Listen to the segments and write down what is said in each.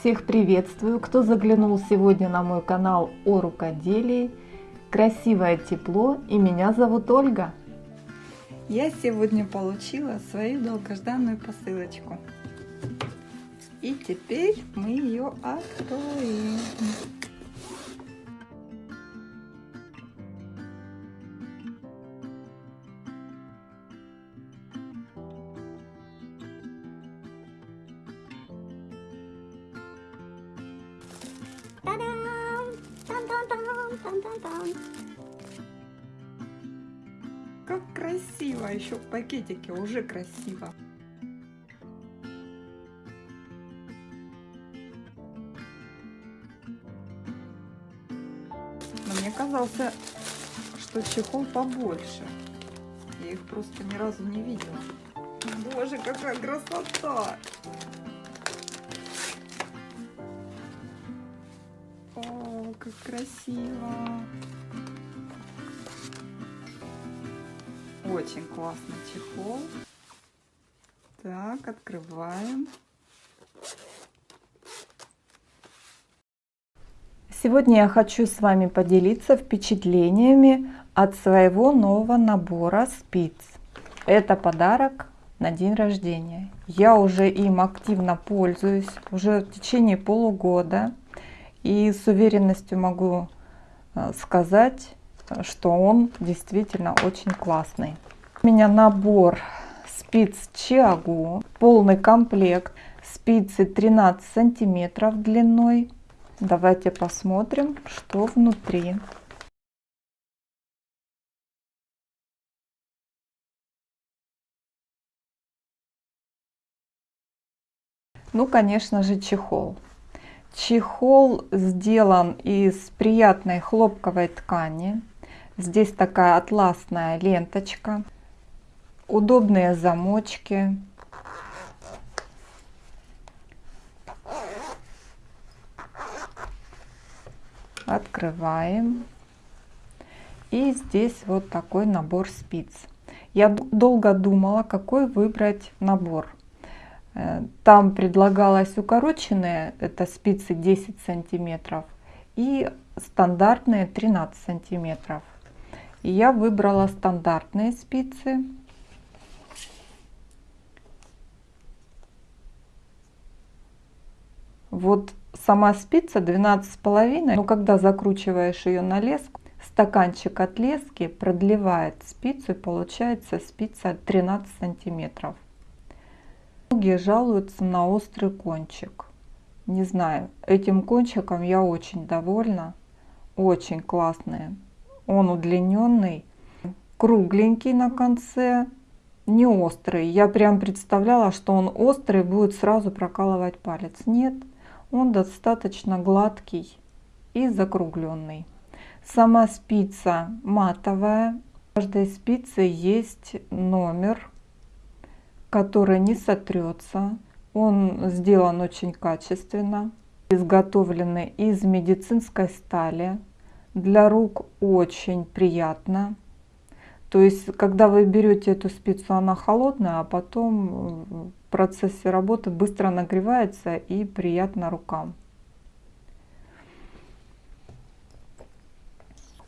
Всех приветствую, кто заглянул сегодня на мой канал о рукоделии. Красивое тепло и меня зовут Ольга. Я сегодня получила свою долгожданную посылочку. И теперь мы ее откроем. Как красиво! Еще в пакетике уже красиво. Но мне казался, что чехол побольше. Я их просто ни разу не видела. Боже, какая красота! Как красиво! Очень классный чехол. Так, открываем. Сегодня я хочу с вами поделиться впечатлениями от своего нового набора спиц. Это подарок на день рождения. Я уже им активно пользуюсь уже в течение полугода. И с уверенностью могу э, сказать, что он действительно очень классный. У меня набор спиц Чиагу, полный комплект, спицы 13 сантиметров длиной. Давайте посмотрим, что внутри. Ну, конечно же, чехол. Чехол сделан из приятной хлопковой ткани. Здесь такая атласная ленточка. Удобные замочки. Открываем. И здесь вот такой набор спиц. Я долго думала, какой выбрать набор. Э, там предлагалось укороченные, это спицы 10 сантиметров, и стандартные 13 сантиметров. Я выбрала стандартные спицы. Вот сама спица 12 с половиной, но когда закручиваешь ее на леску, стаканчик от лески продлевает спицу и получается спица 13 сантиметров. Многие жалуются на острый кончик. Не знаю, этим кончиком я очень довольна. Очень классный. Он удлиненный, кругленький на конце, не острый. Я прям представляла, что он острый, будет сразу прокалывать палец. Нет, он достаточно гладкий и закругленный. Сама спица матовая. В каждой спице есть номер который не сотрется. Он сделан очень качественно, изготовленный из медицинской стали. Для рук очень приятно. То есть, когда вы берете эту спицу, она холодная, а потом в процессе работы быстро нагревается и приятно рукам.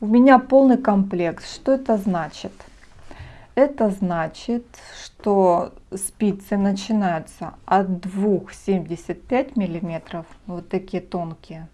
У меня полный комплект. Что это значит? Это значит, что спицы начинаются от 2,75 миллиметров, вот такие тонкие,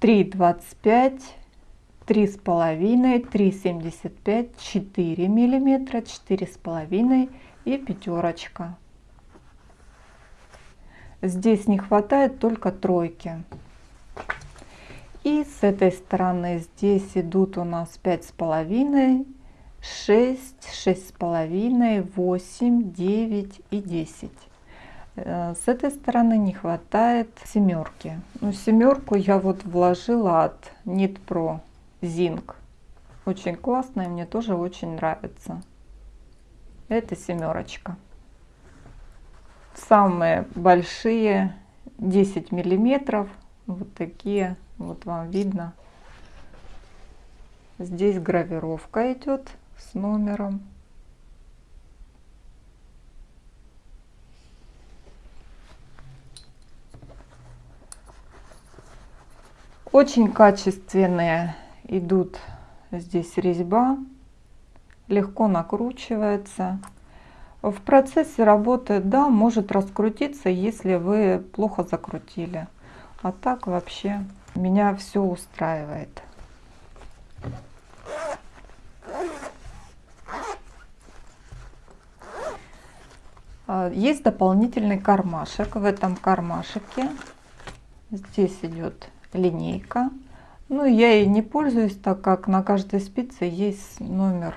3,25, 3,5, 3,75, 4 миллиметра, 4,5 и пятерочка. Здесь не хватает только тройки. И с этой стороны здесь идут у нас пять с половиной, шесть, шесть с половиной, восемь, девять и десять. Э, с этой стороны не хватает семерки. Ну, семерку я вот вложила от Knit Pro Zinc. Очень классная, мне тоже очень нравится. Это семерочка. Самые большие 10 миллиметров. Вот такие вот вам видно. Здесь гравировка идет с номером. Очень качественные идут здесь резьба, легко накручивается. В процессе работы, да, может раскрутиться, если вы плохо закрутили. А так вообще меня все устраивает. А, есть дополнительный кармашек. В этом кармашеке здесь идет линейка. Ну, я ей не пользуюсь, так как на каждой спице есть номер.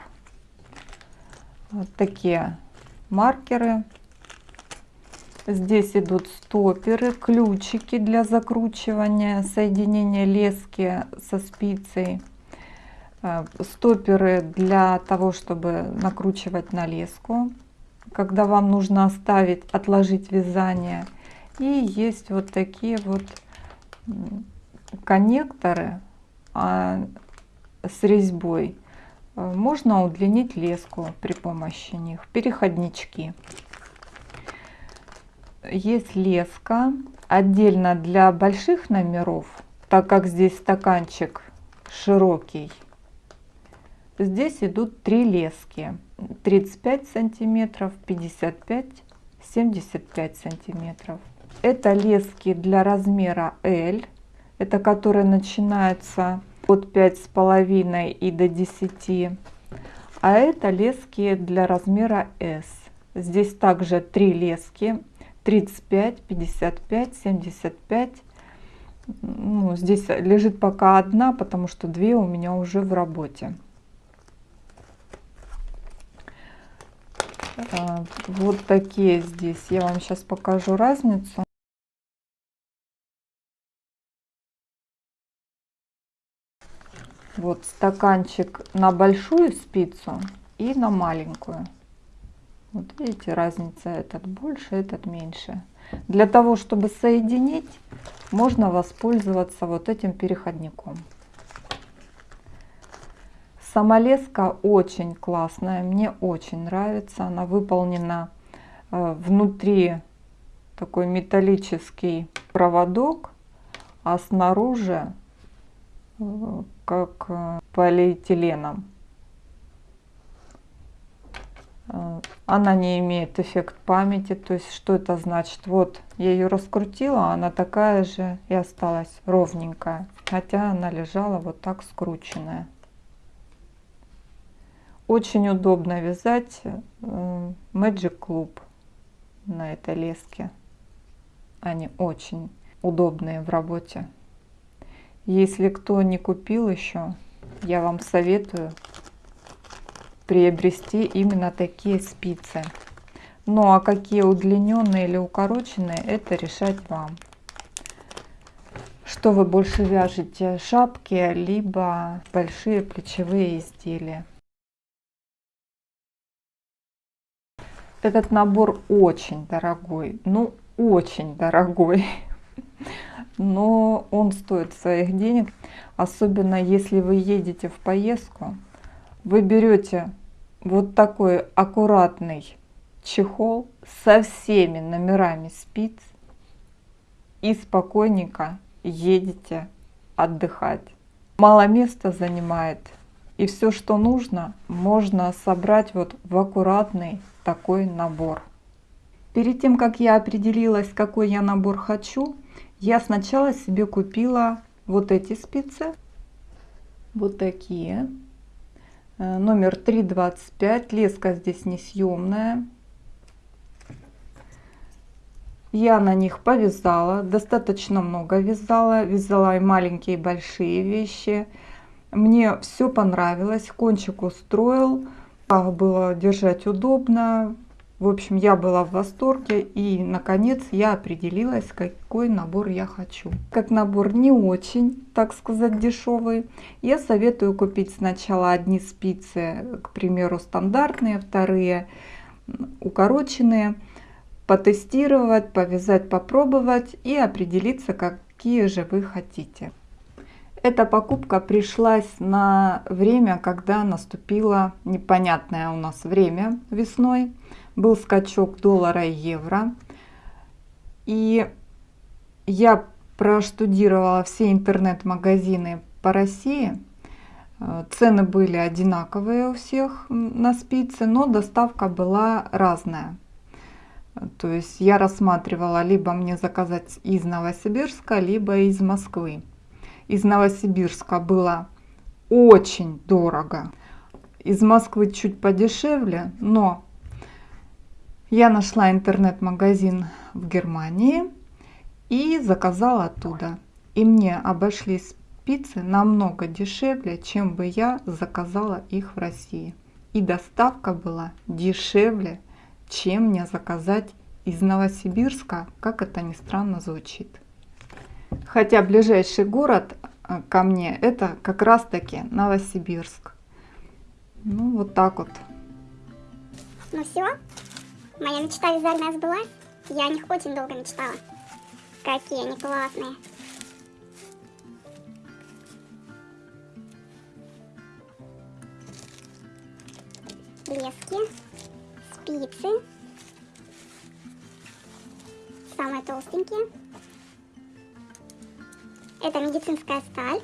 Вот такие маркеры. Здесь идут стоперы, ключики для закручивания, соединения лески со спицей. Э, стоперы для того, чтобы накручивать на леску, когда вам нужно оставить, отложить вязание. И есть вот такие вот коннекторы а, с резьбой. Э, можно удлинить леску при помощи них. Переходнички. Есть леска отдельно для больших номеров, так как здесь стаканчик широкий. Здесь идут три лески. 35 сантиметров, 55, 75 сантиметров. Это лески для размера L. Это которые начинаются от 5,5 и до 10. А это лески для размера S. Здесь также три лески 35, 55, 75. Ну, здесь лежит пока одна, потому что две у меня уже в работе. А, вот такие здесь. Я вам сейчас покажу разницу. Вот стаканчик на большую спицу и на маленькую. Вот видите, разница этот больше, этот меньше. Для того, чтобы соединить, можно воспользоваться вот этим переходником. Сама леска очень классная, мне очень нравится. Она выполнена э, внутри такой металлический проводок, а снаружи э, как э, полиэтиленом. Она не имеет эффект памяти. То есть что это значит? Вот я ее раскрутила, она такая же и осталась ровненькая. Хотя она лежала вот так скрученная. Очень удобно вязать э, Magic Club на этой леске. Они очень удобные в работе. Если кто не купил еще, я вам советую приобрести именно такие спицы. Ну а какие удлиненные или укороченные, это решать вам. Что вы больше вяжете, шапки, либо большие плечевые изделия. Этот набор очень дорогой, ну очень дорогой, но он стоит своих денег, особенно если вы едете в поездку вы берете вот такой аккуратный чехол со всеми номерами спиц и спокойненько едете отдыхать. Мало места занимает, и все, что нужно, можно собрать вот в аккуратный такой набор. Перед тем, как я определилась, какой я набор хочу, я сначала себе купила вот эти спицы, вот такие. Э, номер 325. Леска здесь несъемная. Я на них повязала, достаточно много вязала. Вязала и маленькие, и большие вещи. Мне все понравилось, кончик устроил. Было держать удобно, в общем, я была в восторге и, наконец, я определилась, какой набор я хочу. Как набор не очень, так сказать, дешевый, я советую купить сначала одни спицы, к примеру, стандартные, вторые укороченные, потестировать, повязать, попробовать и определиться, какие же вы хотите. Эта покупка пришлась на время, когда наступило непонятное у нас время весной был скачок доллара и евро. И я проштудировала все интернет-магазины по России. Э, Цены были одинаковые у всех на спицы, но доставка была разная. Э, То есть я рассматривала либо мне заказать из Новосибирска, либо из Москвы. Из Новосибирска было очень дорого. Из Москвы чуть подешевле, но я нашла интернет-магазин в Германии и заказала оттуда. И мне обошлись спицы намного дешевле, чем бы я заказала их в России. И доставка была дешевле, чем мне заказать из Новосибирска, как это ни странно звучит. Хотя ближайший город э, ко мне это как раз таки Новосибирск. Ну вот так вот. Ну все, моя мечта вязальная сбылась. Я о них очень долго мечтала. Какие они классные. Лески, спицы, самые толстенькие. Это медицинская сталь.